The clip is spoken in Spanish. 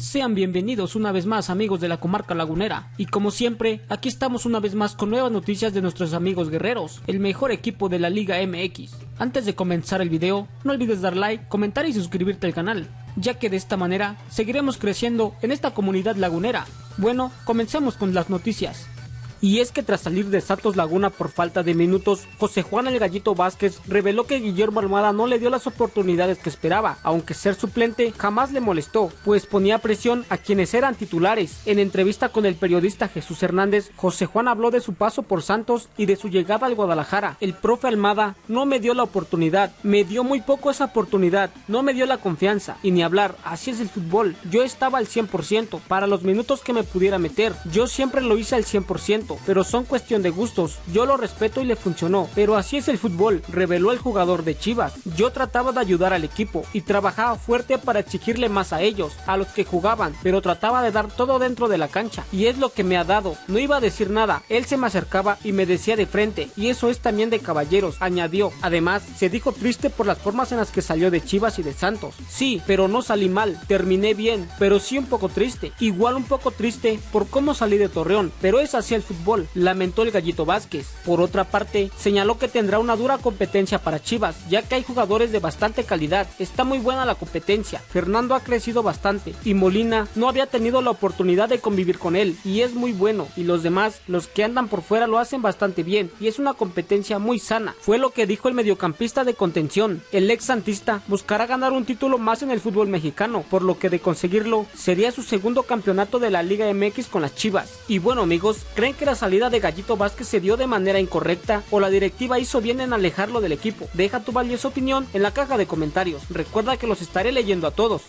Sean bienvenidos una vez más amigos de la comarca lagunera y como siempre aquí estamos una vez más con nuevas noticias de nuestros amigos guerreros, el mejor equipo de la Liga MX. Antes de comenzar el video no olvides dar like, comentar y suscribirte al canal, ya que de esta manera seguiremos creciendo en esta comunidad lagunera. Bueno, comencemos con las noticias. Y es que tras salir de Santos Laguna por falta de minutos, José Juan el Gallito Vázquez reveló que Guillermo Almada no le dio las oportunidades que esperaba, aunque ser suplente jamás le molestó, pues ponía presión a quienes eran titulares. En entrevista con el periodista Jesús Hernández, José Juan habló de su paso por Santos y de su llegada al Guadalajara. El profe Almada no me dio la oportunidad, me dio muy poco esa oportunidad, no me dio la confianza, y ni hablar, así es el fútbol. Yo estaba al 100% para los minutos que me pudiera meter, yo siempre lo hice al 100% pero son cuestión de gustos. Yo lo respeto y le funcionó, pero así es el fútbol, reveló el jugador de Chivas. Yo trataba de ayudar al equipo y trabajaba fuerte para exigirle más a ellos, a los que jugaban, pero trataba de dar todo dentro de la cancha y es lo que me ha dado. No iba a decir nada, él se me acercaba y me decía de frente y eso es también de caballeros, añadió. Además, se dijo triste por las formas en las que salió de Chivas y de Santos. Sí, pero no salí mal, terminé bien, pero sí un poco triste. Igual un poco triste por cómo salí de Torreón, pero es así el lamentó el Gallito Vázquez. Por otra parte, señaló que tendrá una dura competencia para Chivas, ya que hay jugadores de bastante calidad. Está muy buena la competencia. Fernando ha crecido bastante y Molina no había tenido la oportunidad de convivir con él y es muy bueno. Y los demás, los que andan por fuera, lo hacen bastante bien y es una competencia muy sana. Fue lo que dijo el mediocampista de contención. El ex santista buscará ganar un título más en el fútbol mexicano, por lo que de conseguirlo sería su segundo campeonato de la Liga MX con las Chivas. Y bueno amigos, ¿creen que la salida de Gallito Vázquez se dio de manera incorrecta o la directiva hizo bien en alejarlo del equipo? Deja tu valiosa opinión en la caja de comentarios. Recuerda que los estaré leyendo a todos.